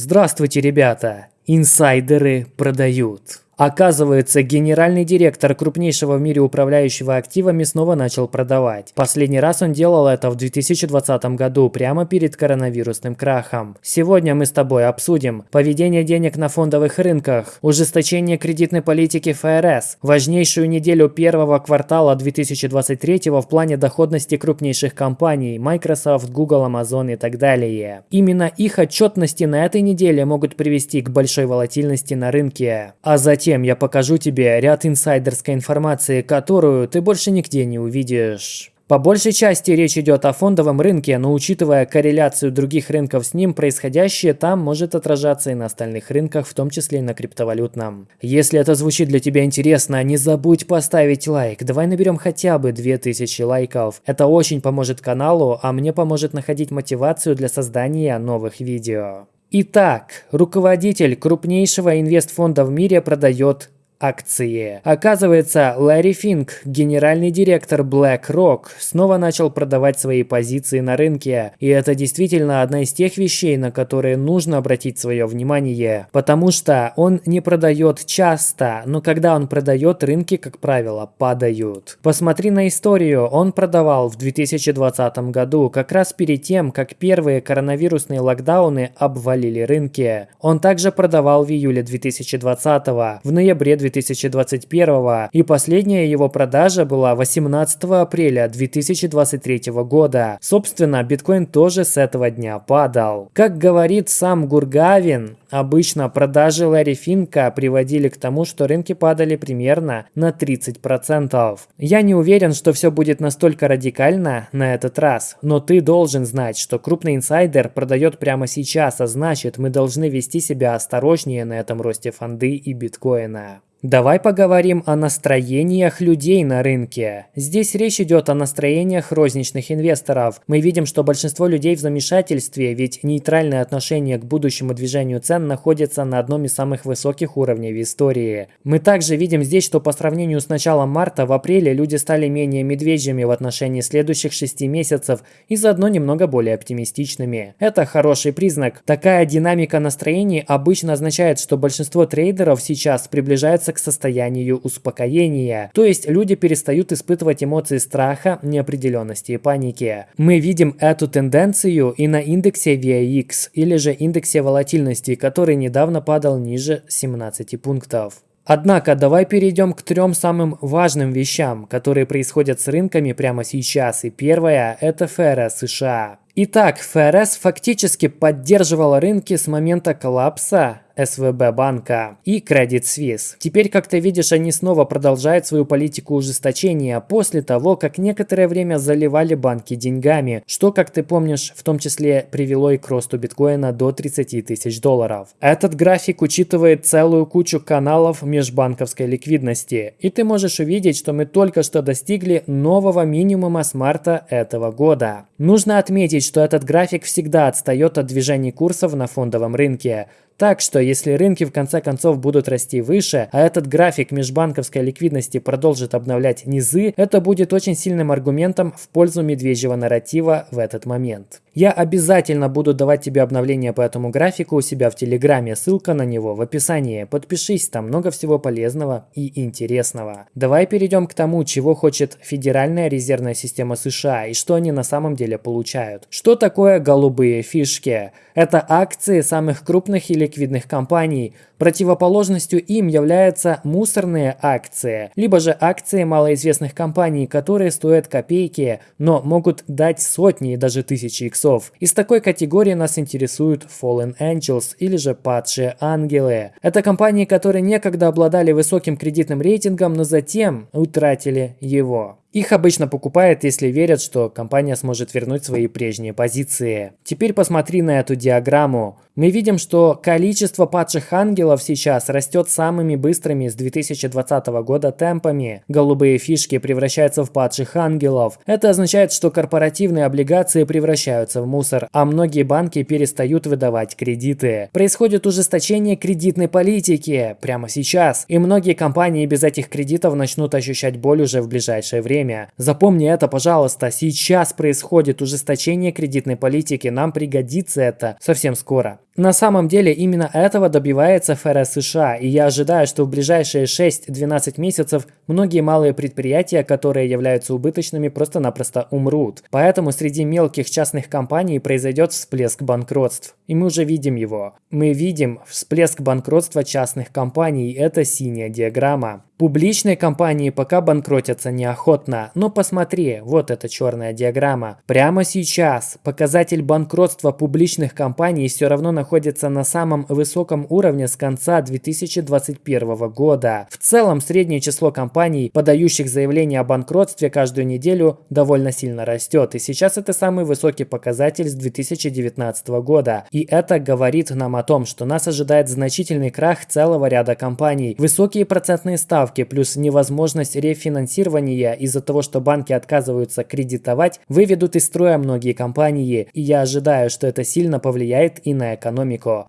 Здравствуйте, ребята! Инсайдеры продают. Оказывается, генеральный директор крупнейшего в мире управляющего активами снова начал продавать. Последний раз он делал это в 2020 году, прямо перед коронавирусным крахом. Сегодня мы с тобой обсудим поведение денег на фондовых рынках, ужесточение кредитной политики ФРС, важнейшую неделю первого квартала 2023 в плане доходности крупнейших компаний Microsoft, Google, Amazon и так далее. Именно их отчетности на этой неделе могут привести к большой волатильности на рынке. А затем Затем я покажу тебе ряд инсайдерской информации, которую ты больше нигде не увидишь. По большей части речь идет о фондовом рынке, но учитывая корреляцию других рынков с ним, происходящее там может отражаться и на остальных рынках, в том числе и на криптовалютном. Если это звучит для тебя интересно, не забудь поставить лайк. Давай наберем хотя бы 2000 лайков. Это очень поможет каналу, а мне поможет находить мотивацию для создания новых видео. Итак, руководитель крупнейшего инвестфонда в мире продает акции. Оказывается, Ларри Финк, генеральный директор BlackRock, снова начал продавать свои позиции на рынке. И это действительно одна из тех вещей, на которые нужно обратить свое внимание. Потому что он не продает часто, но когда он продает, рынки, как правило, падают. Посмотри на историю. Он продавал в 2020 году, как раз перед тем, как первые коронавирусные локдауны обвалили рынки. Он также продавал в июле 2020, в ноябре 2020 2021 и последняя его продажа была 18 апреля 2023 года. Собственно, биткоин тоже с этого дня падал. Как говорит сам Гургавин, обычно продажи Ларри Финка приводили к тому, что рынки падали примерно на 30%. Я не уверен, что все будет настолько радикально на этот раз, но ты должен знать, что крупный инсайдер продает прямо сейчас, а значит мы должны вести себя осторожнее на этом росте фонды и биткоина. Давай поговорим о настроениях людей на рынке. Здесь речь идет о настроениях розничных инвесторов. Мы видим, что большинство людей в замешательстве, ведь нейтральное отношение к будущему движению цен находится на одном из самых высоких уровней в истории. Мы также видим здесь, что по сравнению с началом марта, в апреле люди стали менее медвежьими в отношении следующих 6 месяцев и заодно немного более оптимистичными. Это хороший признак. Такая динамика настроений обычно означает, что большинство трейдеров сейчас приближается к состоянию успокоения. То есть люди перестают испытывать эмоции страха, неопределенности и паники. Мы видим эту тенденцию и на индексе VIX или же индексе волатильности, который недавно падал ниже 17 пунктов. Однако давай перейдем к трем самым важным вещам, которые происходят с рынками прямо сейчас. И первое – это ФРС США. Итак, ФРС фактически поддерживала рынки с момента коллапса СВБ банка и Credit Suisse. Теперь, как ты видишь, они снова продолжают свою политику ужесточения после того, как некоторое время заливали банки деньгами, что, как ты помнишь, в том числе привело и к росту биткоина до 30 тысяч долларов. Этот график учитывает целую кучу каналов межбанковской ликвидности, и ты можешь увидеть, что мы только что достигли нового минимума с марта этого года. Нужно отметить, что этот график всегда отстает от движений курсов на фондовом рынке, так что, если рынки в конце концов будут расти выше, а этот график межбанковской ликвидности продолжит обновлять низы, это будет очень сильным аргументом в пользу медвежьего нарратива в этот момент. Я обязательно буду давать тебе обновления по этому графику у себя в Телеграме, ссылка на него в описании. Подпишись, там много всего полезного и интересного. Давай перейдем к тому, чего хочет Федеральная резервная система США и что они на самом деле получают. Что такое голубые фишки? Это акции самых крупных и ликвидных компаний. Противоположностью им являются мусорные акции, либо же акции малоизвестных компаний, которые стоят копейки, но могут дать сотни и даже тысячи иксов. Из такой категории нас интересуют Fallen Angels или же падшие ангелы. Это компании, которые некогда обладали высоким кредитным рейтингом, но затем утратили его. Их обычно покупают, если верят, что компания сможет вернуть свои прежние позиции. Теперь посмотри на эту диаграмму. Мы видим, что количество падших ангелов сейчас растет самыми быстрыми с 2020 года темпами. Голубые фишки превращаются в падших ангелов. Это означает, что корпоративные облигации превращаются в мусор, а многие банки перестают выдавать кредиты. Происходит ужесточение кредитной политики прямо сейчас, и многие компании без этих кредитов начнут ощущать боль уже в ближайшее время время. Запомни это, пожалуйста, сейчас происходит ужесточение кредитной политики, нам пригодится это совсем скоро. На самом деле именно этого добивается ФРС США, и я ожидаю, что в ближайшие 6-12 месяцев многие малые предприятия, которые являются убыточными, просто-напросто умрут. Поэтому среди мелких частных компаний произойдет всплеск банкротств. И мы уже видим его. Мы видим всплеск банкротства частных компаний. Это синяя диаграмма. Публичные компании пока банкротятся неохотно, но посмотри, вот эта черная диаграмма. Прямо сейчас показатель банкротства публичных компаний все равно находится на самом высоком уровне с конца 2021 года. В целом среднее число компаний, подающих заявление о банкротстве каждую неделю, довольно сильно растет. И сейчас это самый высокий показатель с 2019 года. И это говорит нам о том, что нас ожидает значительный крах целого ряда компаний. Высокие процентные ставки плюс невозможность рефинансирования из-за того, что банки отказываются кредитовать, выведут из строя многие компании, и я ожидаю, что это сильно повлияет и на экономику.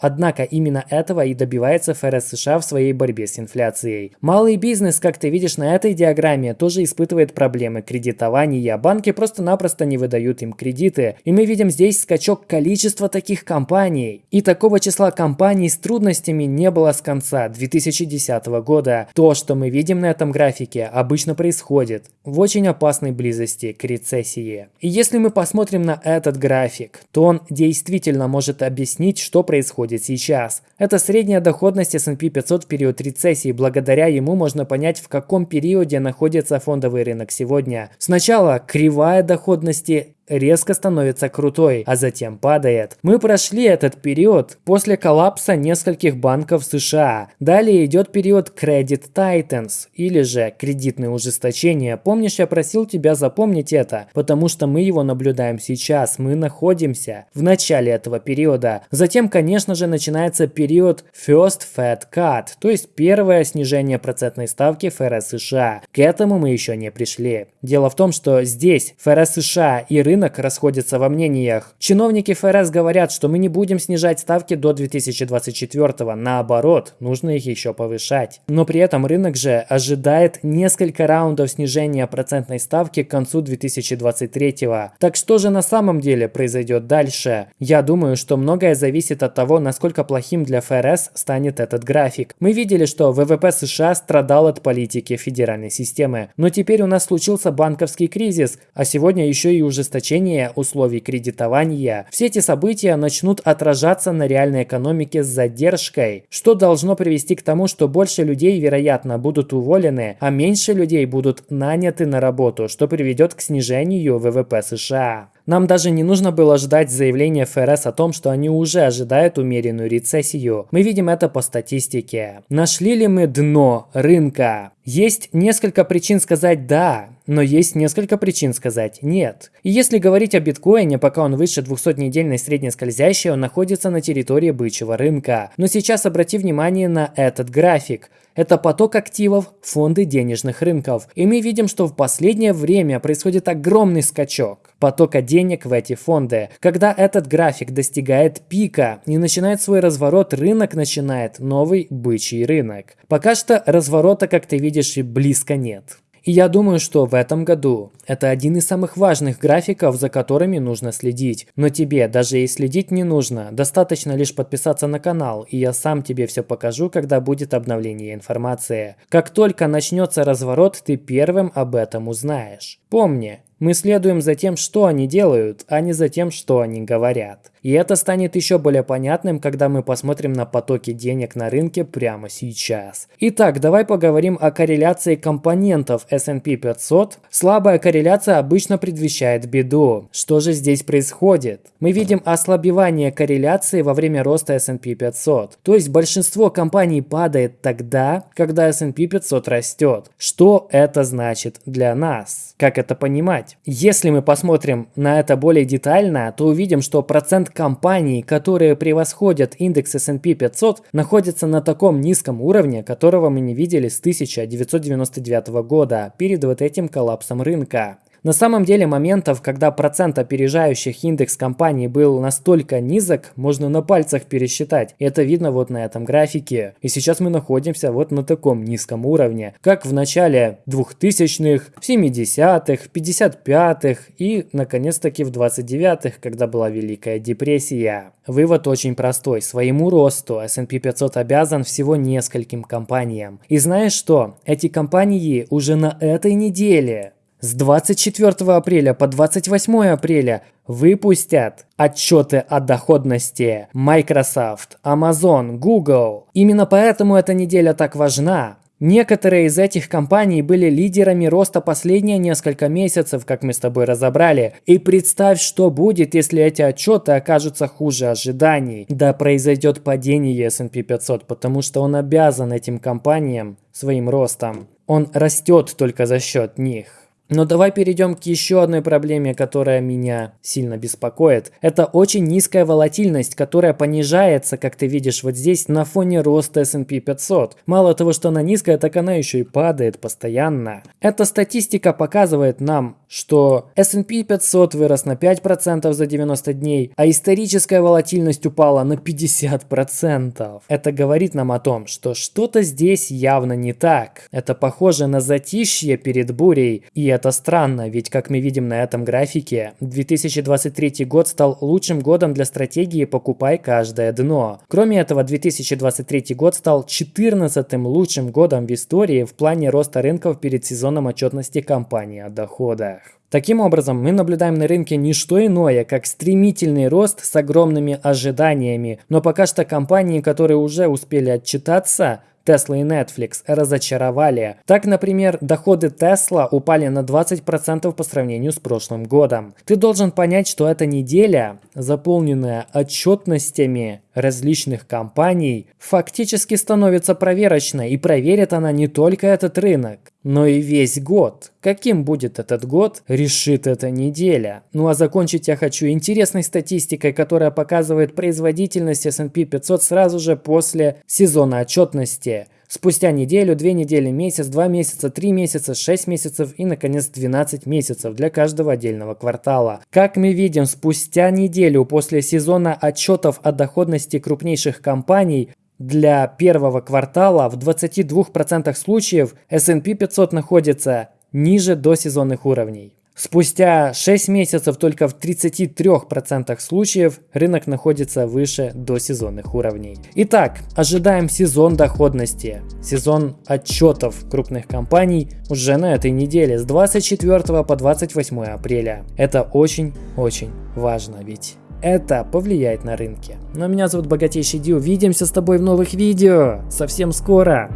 Однако именно этого и добивается ФРС США в своей борьбе с инфляцией. Малый бизнес, как ты видишь на этой диаграмме, тоже испытывает проблемы кредитования. Банки просто-напросто не выдают им кредиты. И мы видим здесь скачок количества таких компаний. И такого числа компаний с трудностями не было с конца 2010 года. То, что мы видим на этом графике, обычно происходит в очень опасной близости к рецессии. И если мы посмотрим на этот график, то он действительно может объяснить, что происходит сейчас. Это средняя доходность S&P 500 в период рецессии. Благодаря ему можно понять, в каком периоде находится фондовый рынок сегодня. Сначала кривая доходности резко становится крутой, а затем падает. Мы прошли этот период после коллапса нескольких банков США. Далее идет период Credit Titans, или же кредитное ужесточение. Помнишь, я просил тебя запомнить это, потому что мы его наблюдаем сейчас, мы находимся в начале этого периода. Затем, конечно же, начинается период First Fed Cut, то есть первое снижение процентной ставки ФРС США. К этому мы еще не пришли. Дело в том, что здесь ФРС США и рынок рынок расходится во мнениях. Чиновники ФРС говорят, что мы не будем снижать ставки до 2024, наоборот, нужно их еще повышать. Но при этом рынок же ожидает несколько раундов снижения процентной ставки к концу 2023. Так что же на самом деле произойдет дальше? Я думаю, что многое зависит от того, насколько плохим для ФРС станет этот график. Мы видели, что ВВП США страдал от политики федеральной системы, но теперь у нас случился банковский кризис, а сегодня еще и ужесточение ужесточение условий кредитования, все эти события начнут отражаться на реальной экономике с задержкой, что должно привести к тому, что больше людей, вероятно, будут уволены, а меньше людей будут наняты на работу, что приведет к снижению ВВП США. Нам даже не нужно было ждать заявления ФРС о том, что они уже ожидают умеренную рецессию. Мы видим это по статистике. Нашли ли мы дно рынка? Есть несколько причин сказать «да», но есть несколько причин сказать «нет». И если говорить о биткоине, пока он выше 200-недельной средней скользящей, он находится на территории бычьего рынка. Но сейчас обрати внимание на этот график. Это поток активов, фонды денежных рынков. И мы видим, что в последнее время происходит огромный скачок потока денег в эти фонды. Когда этот график достигает пика и начинает свой разворот, рынок начинает новый бычий рынок. Пока что разворота, как ты видишь, и близко нет. И я думаю, что в этом году это один из самых важных графиков, за которыми нужно следить. Но тебе даже и следить не нужно, достаточно лишь подписаться на канал, и я сам тебе все покажу, когда будет обновление информации. Как только начнется разворот, ты первым об этом узнаешь. Помни, мы следуем за тем, что они делают, а не за тем, что они говорят. И это станет еще более понятным, когда мы посмотрим на потоки денег на рынке прямо сейчас. Итак, давай поговорим о корреляции компонентов S&P 500. Слабая корреляция обычно предвещает беду. Что же здесь происходит? Мы видим ослабевание корреляции во время роста S&P 500. То есть большинство компаний падает тогда, когда S&P 500 растет. Что это значит для нас? Как это понимать? Если мы посмотрим на это более детально, то увидим, что процент компаний, которые превосходят индекс S&P 500, находится на таком низком уровне, которого мы не видели с 1999 года, перед вот этим коллапсом рынка. На самом деле моментов, когда процент опережающих индекс компаний был настолько низок, можно на пальцах пересчитать. Это видно вот на этом графике. И сейчас мы находимся вот на таком низком уровне, как в начале 2000-х, 70-х, 55-х и наконец-таки в 29-х, когда была Великая депрессия. Вывод очень простой. Своему росту S&P 500 обязан всего нескольким компаниям. И знаешь что? Эти компании уже на этой неделе с 24 апреля по 28 апреля выпустят отчеты о доходности Microsoft, Amazon, Google. Именно поэтому эта неделя так важна. Некоторые из этих компаний были лидерами роста последние несколько месяцев, как мы с тобой разобрали. И представь, что будет, если эти отчеты окажутся хуже ожиданий. Да произойдет падение S&P 500, потому что он обязан этим компаниям своим ростом. Он растет только за счет них. Но давай перейдем к еще одной проблеме, которая меня сильно беспокоит. Это очень низкая волатильность, которая понижается, как ты видишь вот здесь, на фоне роста S&P 500. Мало того, что она низкая, так она еще и падает постоянно. Эта статистика показывает нам, что S&P 500 вырос на 5% за 90 дней, а историческая волатильность упала на 50%. Это говорит нам о том, что что-то здесь явно не так. Это похоже на затишье перед бурей, и это странно, ведь как мы видим на этом графике, 2023 год стал лучшим годом для стратегии «покупай каждое дно». Кроме этого, 2023 год стал 14-м лучшим годом в истории в плане роста рынков перед сезоном отчетности компании о доходах. Таким образом, мы наблюдаем на рынке не что иное, как стремительный рост с огромными ожиданиями, но пока что компании, которые уже успели отчитаться, Tesla и Netflix разочаровали. Так, например, доходы Tesla упали на 20% по сравнению с прошлым годом. Ты должен понять, что эта неделя, заполненная отчетностями различных компаний, фактически становится проверочной, и проверит она не только этот рынок, но и весь год. Каким будет этот год, решит эта неделя. Ну а закончить я хочу интересной статистикой, которая показывает производительность S&P 500 сразу же после сезона отчетности. Спустя неделю, две недели, месяц, два месяца, три месяца, шесть месяцев и, наконец, 12 месяцев для каждого отдельного квартала. Как мы видим, спустя неделю после сезона отчетов о доходности крупнейших компаний для первого квартала в 22% случаев S&P 500 находится ниже до сезонных уровней. Спустя 6 месяцев только в 33% случаев рынок находится выше досезонных уровней. Итак, ожидаем сезон доходности, сезон отчетов крупных компаний уже на этой неделе с 24 по 28 апреля. Это очень-очень важно, ведь это повлияет на рынки. Но меня зовут Богатейший Ди, увидимся с тобой в новых видео совсем скоро.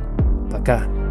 Пока.